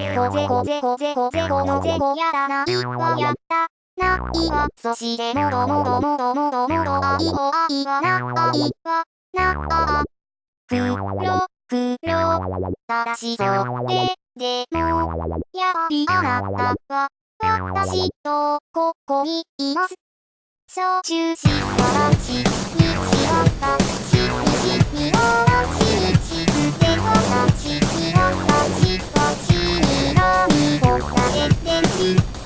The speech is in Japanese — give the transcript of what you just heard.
こぜこぜこぜこぜこのぜこやだないわやったないわそしてもろもろもろもろもろあいおあいわなあいわなあくろくろただしそれでもやはりあなたは私とここにいます。焼酎しわらしにしわしにしにわらし you